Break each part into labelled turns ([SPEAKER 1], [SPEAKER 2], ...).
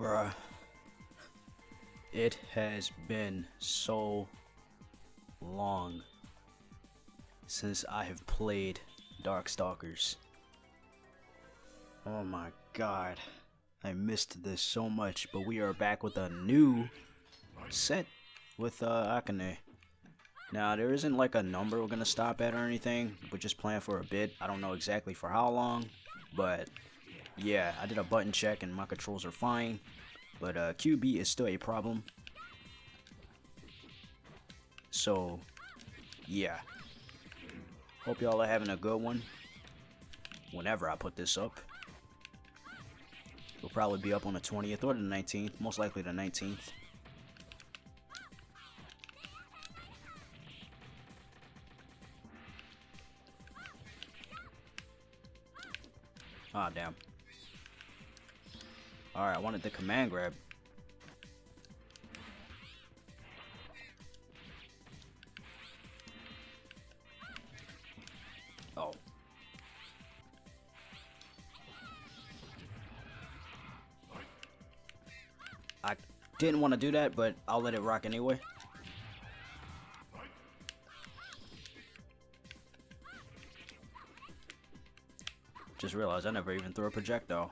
[SPEAKER 1] Bruh. It has been so long since I have played Darkstalkers. Oh my god. I missed this so much, but we are back with a new set with uh, Akane. Now, there isn't like a number we're going to stop at or anything. We're just playing for a bit. I don't know exactly for how long, but yeah, I did a button check and my controls are fine. But uh, Q-Bee is still a problem. So, yeah. Hope y'all are having a good one. Whenever I put this up. It'll probably be up on the 20th or the 19th. Most likely the 19th. Ah, damn. Alright, I wanted the command grab. Oh. I didn't want to do that, but I'll let it rock anyway. Just realized I never even threw a projectile.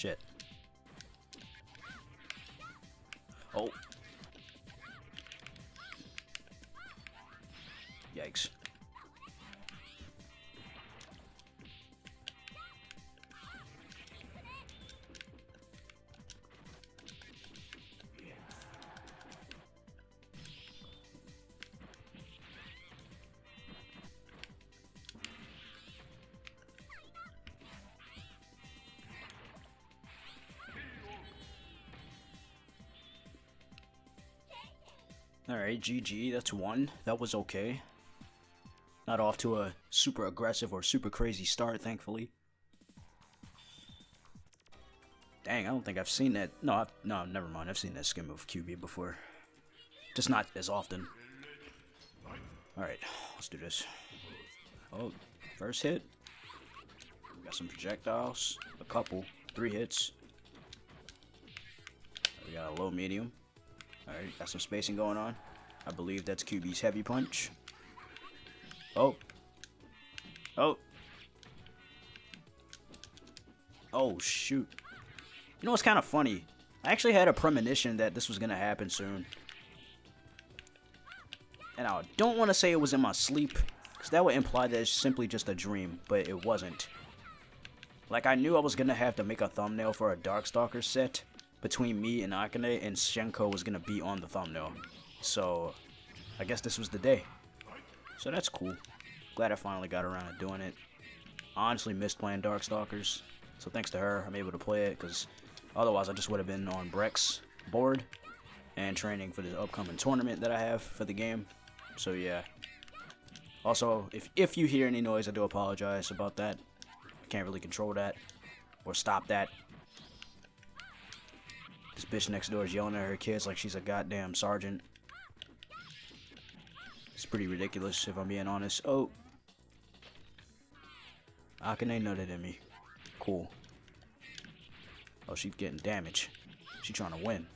[SPEAKER 1] Shit. Oh. Yikes. GG, that's one. That was okay. Not off to a super aggressive or super crazy start, thankfully. Dang, I don't think I've seen that. No, I've, no, never mind. I've seen that skim of Q-Bee before. Just not as often. Alright, let's do this. Oh, first hit. Got some projectiles. A couple. Three hits. We got a low medium. Alright, got some spacing going on. I believe that's Q-Bee's heavy punch. Oh. Oh. Oh, shoot. You know what's kind of funny? I actually had a premonition that this was going to happen soon. And I don't want to say it was in my sleep, because that would imply that it's simply just a dream, but it wasn't. Like, I knew I was going to have to make a thumbnail for a Darkstalker set, between me and Akane, and Hsien-Ko was gonna be on the thumbnail. So, I guess this was the day. So that's cool. Glad I finally got around to doing it. honestly missed playing Darkstalkers, so thanks to her, I'm able to play it, because otherwise I just would have been on Breck's board and training for the upcoming tournament that I have for the game. So yeah. Also, if, if you hear any noise, I do apologize about that. I can't really control that or stop that. This bitch next door is yelling at her kids like she's a goddamn sergeant. It's pretty ridiculous if I'm being honest. Oh. Akane nutted at me. Cool. Oh, she's getting damage. She's trying to win.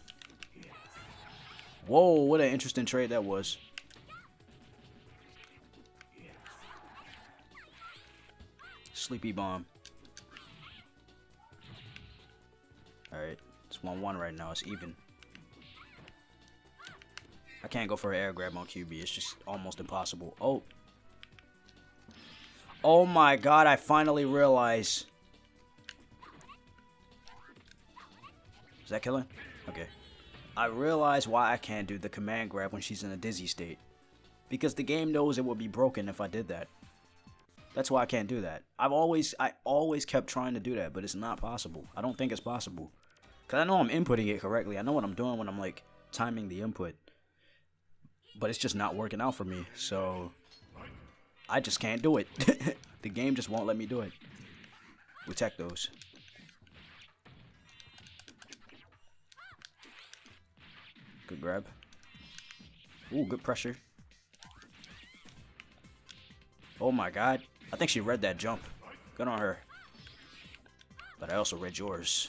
[SPEAKER 1] Whoa, what an interesting trade that was. Sleepy bomb. Alright. It's 1-1 right now. It's even. I can't go for an air grab on Q-Bee. It's just almost impossible. Oh. Oh my god, I finally realize. Is that killing? Okay. I realize why I can't do the command grab when she's in a dizzy state. Because the game knows it will be broken if I did that. That's why I can't do that. I've always I always kept trying to do that, but it's not possible. I don't think it's possible. Because I know I'm inputting it correctly. I know what I'm doing when I'm like timing the input. But it's just not working out for me. So I just can't do it. the game just won't let me do it. We those. Good grab. Ooh, good pressure. Oh my god. I think she read that jump. Good on her. But I also read yours.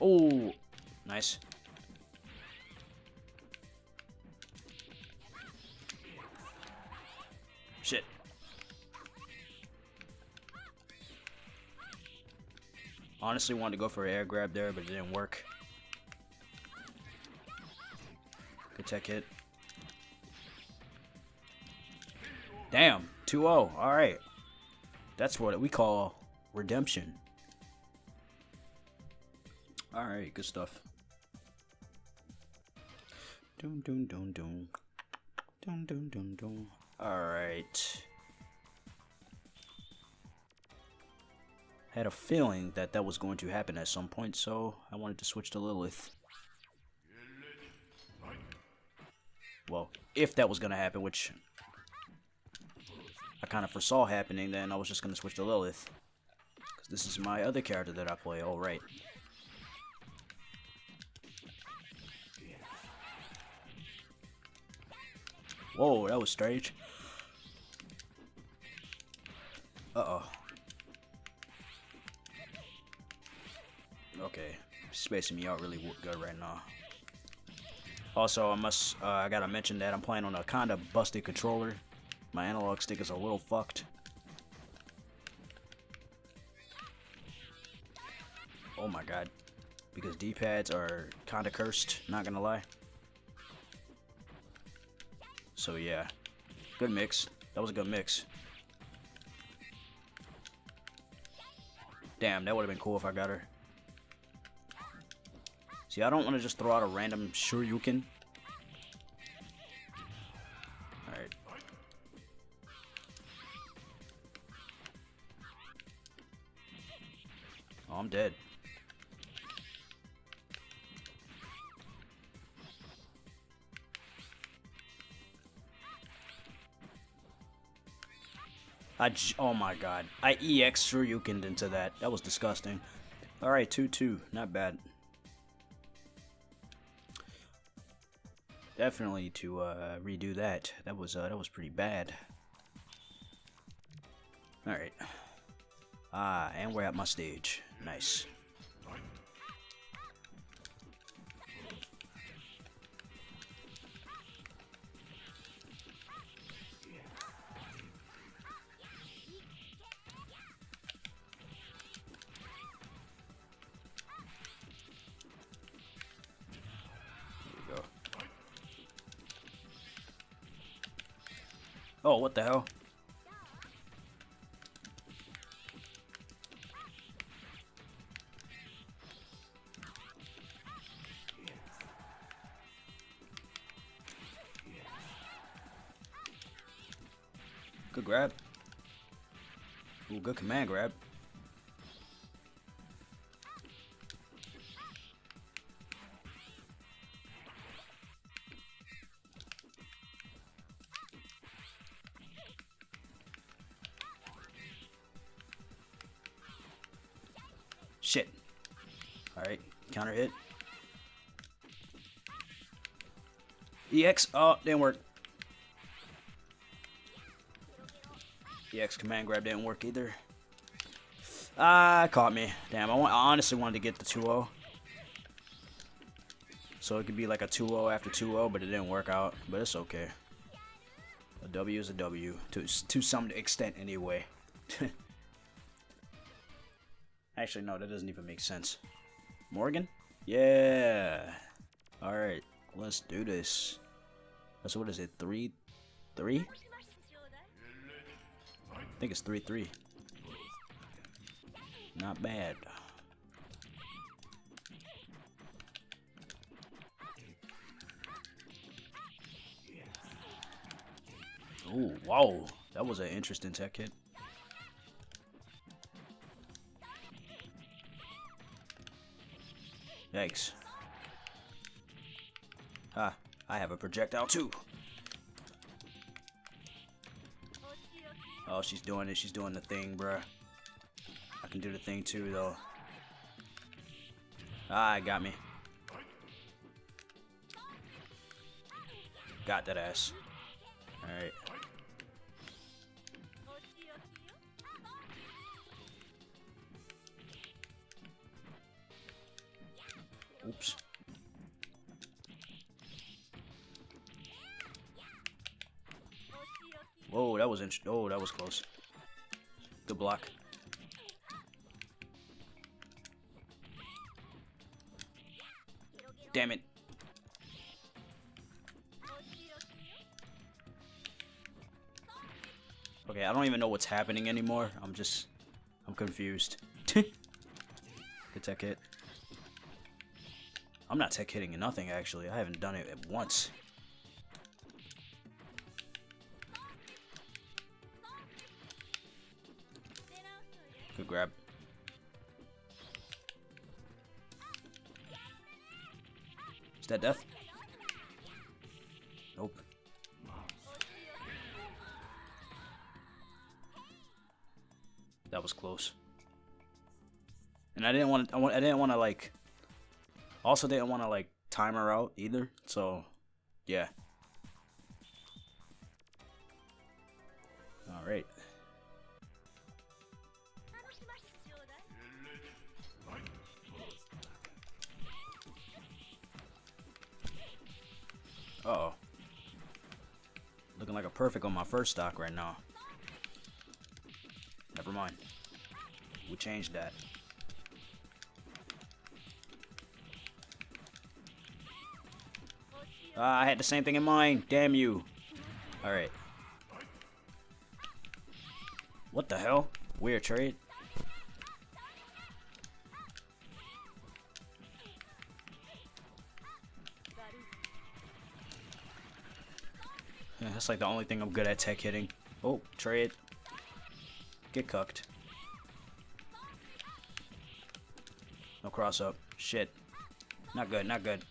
[SPEAKER 1] Oh, nice. Shit. Honestly wanted to go for an air grab there, but it didn't work. Good tech hit. Damn, 2-0. Alright. That's what we call redemption. Alright, good stuff. Doom doom doom doom. Doom doom doom doom. Alright. I had a feeling that that was going to happen at some point, so I wanted to switch to Lilith. Well, if that was going to happen, which I kind of foresaw happening, then I was just going to switch to Lilith. Because this is my other character that I play, alright. Whoa, that was strange. Uh-oh. Okay, spacing me out really good right now. Also, I must, uh, I gotta mention that I'm playing on a kinda busted controller. My analog stick is a little fucked. Oh my god. Because D-pads are kinda cursed, not gonna lie. So yeah, good mix. That was a good mix. Damn, that would have been cool if I got her. See, I don't want to just throw out a random Shoryuken. Alright. Oh, I'm dead. Oh my god. I EX Shoryuken into that. That was disgusting. Alright, 2-2. Not bad. Definitely to uh, redo that. That was uh, that was pretty bad. Alright. Ah, and we're at my stage. Nice. Oh, what the hell? Good grab. Ooh, good command grab. EX, oh, didn't work. EX command grab didn't work either. Ah, caught me. Damn, I, want, I honestly wanted to get the 2-0. So it could be like a 2-0 after 2-0, but it didn't work out. But it's okay. A W is a W, to, to some extent anyway. Actually, no, that doesn't even make sense. Morrigan? Yeah. Alright, let's do this. So what is it, 3? 3? I think it's 3-3. Not bad. Ooh, wow. That was an interesting tech hit. Yikes. Ah, I have a projectile too. Oh, she's doing it. She's doing the thing, bruh. I can do the thing too, though. Ah, got me. Got that ass. Alright. Whoa, that was int oh, that was close. Good block. Damn it. Okay, I don't even know what's happening anymore. I'm just... I'm confused. Good tech hit. I'm not tech hitting nothing, actually. I haven't done it at once. Grab. Is that death? Nope. That was close. And I didn't want I, didn't want to like also didn't want to like time her out either. So, yeah. Perfect on my first stock right now. Never mind. We changed that. Uh, I had the same thing in mind. Damn you. Alright. What the hell? Weird trade. Yeah, that's like the only thing I'm good at tech hitting. Oh, trade. Get cucked. No cross up. Shit. Not good, not good.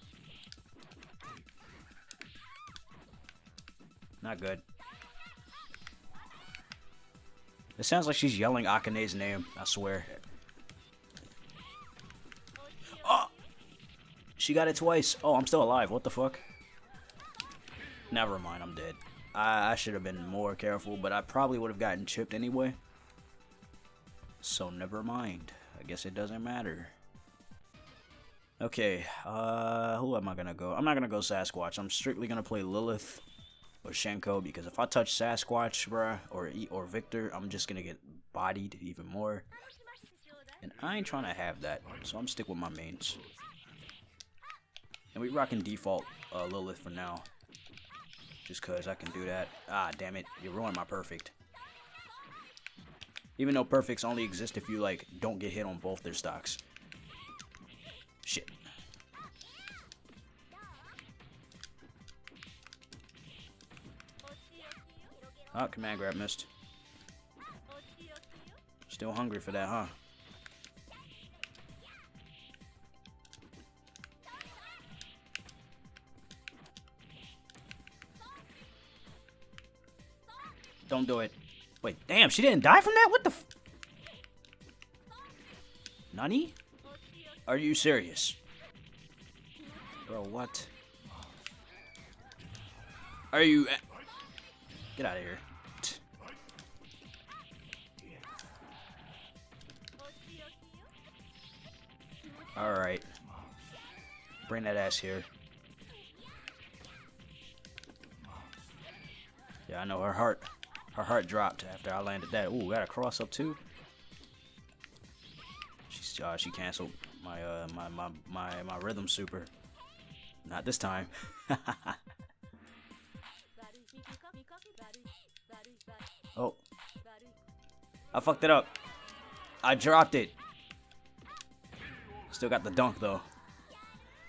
[SPEAKER 1] Not good. It sounds like she's yelling Akane's name, I swear. Oh! She got it twice. Oh, I'm still alive. What the fuck? Never mind, I'm dead. I, I should have been more careful, but I probably would have gotten chipped anyway. So never mind. I guess it doesn't matter. Okay, uh, who am I gonna go? I'm not gonna go Sasquatch. I'm strictly gonna play Lilith or Hsien-Ko because if I touch Sasquatch, bruh, or or Victor, I'm just gonna get bodied even more. And I ain't trying to have that, so I'm stick with my mains. And we rocking default uh, Lilith for now. Just cause I can do that. Ah, damn it. You ruined my perfect. Even though perfects only exist if you, like, don't get hit on both their stocks. Shit. Oh, command grab missed. Still hungry for that, huh? Don't do it. Wait, damn, she didn't die from that? What the f- Nani? Are you serious? Bro, what? Are you... Get out of here. Alright. Bring that ass here. Yeah, I know her heart her heart dropped after I landed that. Ooh, got a cross up too. She's uh, she canceled my uh my my my my rhythm super. Not this time. oh. I fucked it up. I dropped it. Still got the dunk though.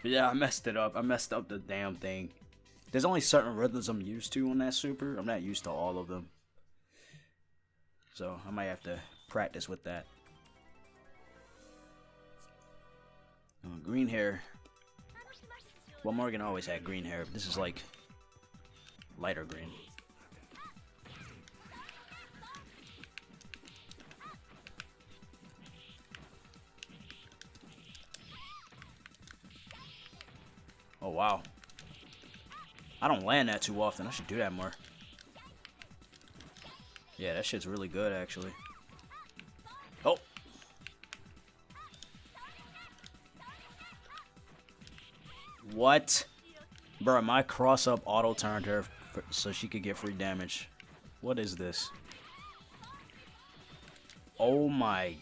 [SPEAKER 1] But yeah, I messed it up. I messed up the damn thing. There's only certain rhythms I'm used to on that super. I'm not used to all of them. So I might have to practice with that. Green hair. Well, Morrigan always had green hair. This is like lighter green. Oh, wow. I don't land that too often. I should do that more. Yeah, that shit's really good, actually. Oh! What? Bro, my cross-up auto-turned her so she could get free damage. What is this? Oh my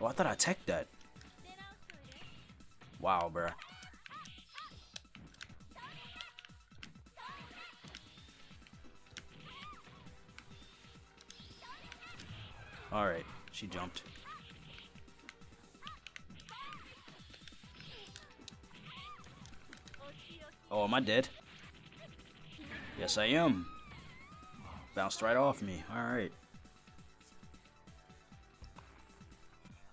[SPEAKER 1] Oh, I thought I teched that. Wow, bruh. Alright, she jumped. Oh, am I dead? Yes, I am. Bounced right off me. Alright.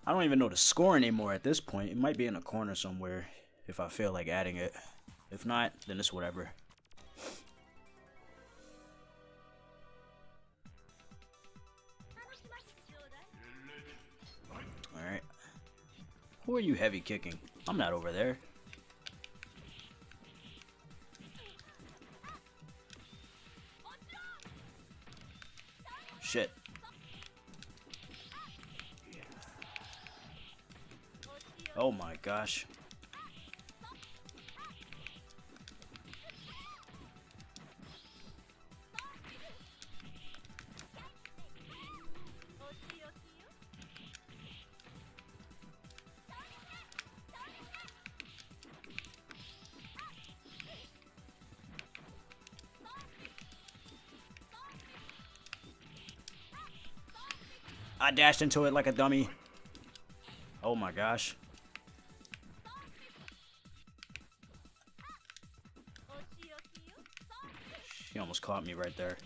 [SPEAKER 1] I don't even know the score anymore at this point. It might be in a corner somewhere if I feel like adding it. If not, then it's whatever. Alright. Who are you heavy kicking? I'm not over there. Shit. Oh my gosh. I dashed into it like a dummy. Oh my gosh. He almost caught me right there.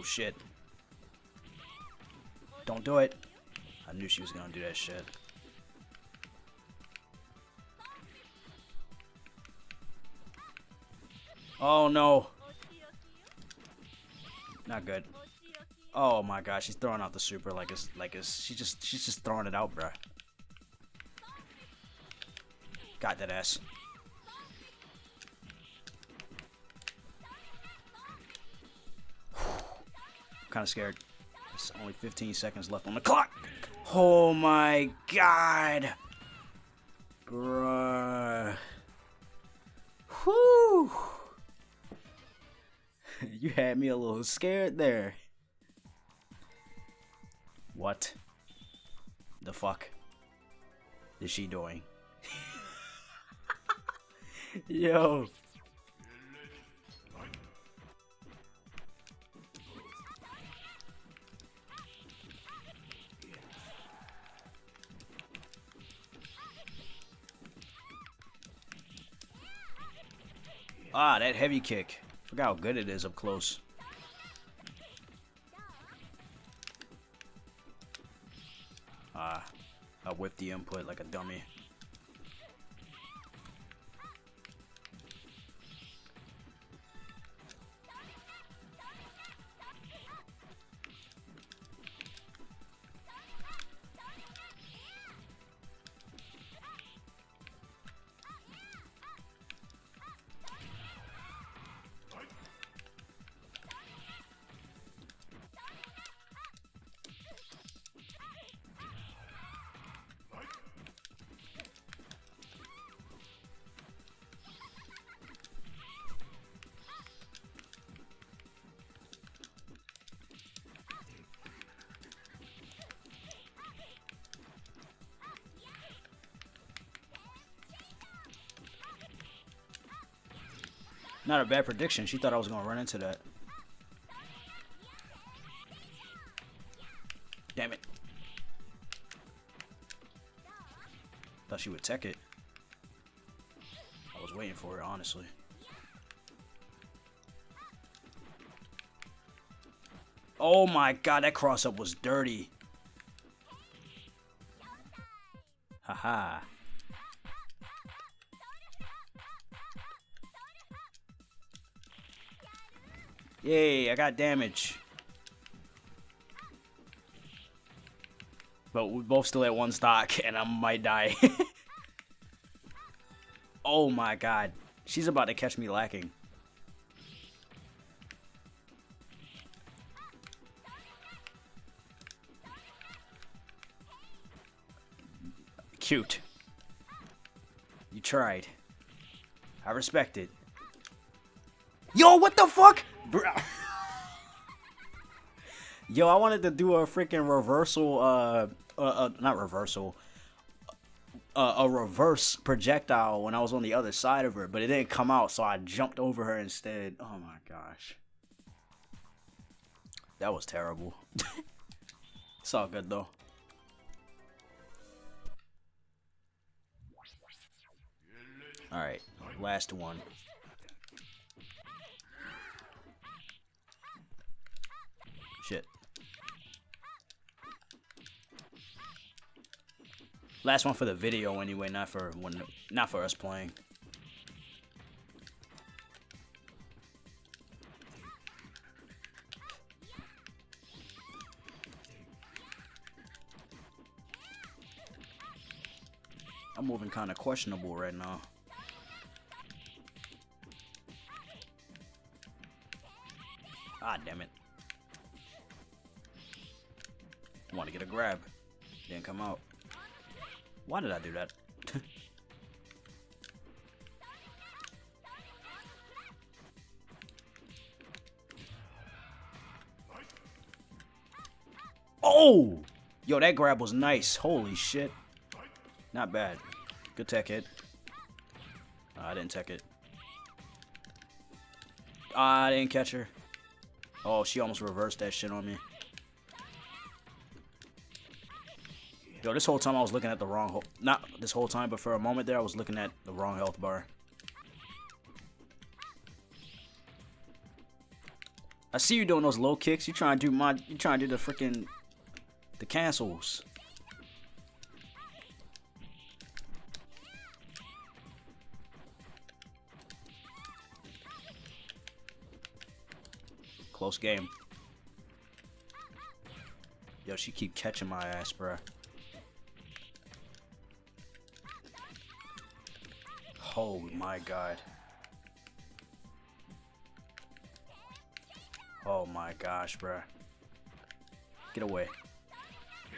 [SPEAKER 1] Oh, shit. Don't do it. I knew she was gonna do that shit. Oh, no. Not good. Oh my gosh, she's throwing out the super like it's like it's she just she's just throwing it out, bruh. Got that ass. Kind of scared. There's only 15 seconds left on the clock. Oh my god. Bruh. Whew. you had me a little scared there. What the fuck is she doing? Yo. Ah, that heavy kick. Forgot how good it is up close. Ah, I whipped the input like a dummy. Not a bad prediction. She thought I was going to run into that. Damn it. Thought she would tech it. I was waiting for it, honestly. Oh my god, that cross up was dirty. Haha. -ha. Yay, I got damage. But we're both still at one stock, and I might die. oh my god. She's about to catch me lacking. Cute. You tried. I respect it. Yo, what the fuck? Yo, I wanted to do a freaking reversal, uh, uh, uh not reversal, uh, a reverse projectile when I was on the other side of her, but it didn't come out, so I jumped over her instead. Oh my gosh. That was terrible. it's all good though. Alright, last one. Last one for the video anyway, not for when not for us playing. I'm moving kind of questionable right now. Ah, damn it. Want to get a grab. Didn't come out. Why did I do that? oh! Yo, that grab was nice. Holy shit. Not bad. Good tech hit. I didn't tech it. I didn't catch her. Oh, she almost reversed that shit on me. Yo, this whole time I was looking at the wrong... Not this whole time, but for a moment there, I was looking at the wrong health bar. I see you doing those low kicks. You trying to do my... You trying to do the freaking... The cancels. Close game. Yo, she keep catching my ass, bruh. Oh my god. Oh my gosh, bruh. Get away.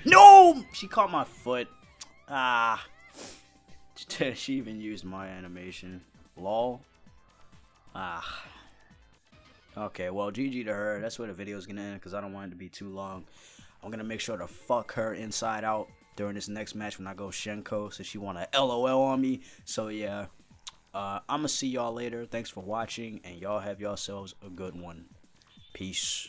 [SPEAKER 1] No! She caught my foot. Ah. she even used my animation. Lol. Ah. Okay, well, GG to her. That's where the video is going to end because I don't want it to be too long. I'm going to make sure to fuck her inside out during this next match when I go Hsien-Ko so she want to LOL on me. So, yeah. Uh, I'm going to see y'all later. Thanks for watching, and y'all have yourselves a good one. Peace.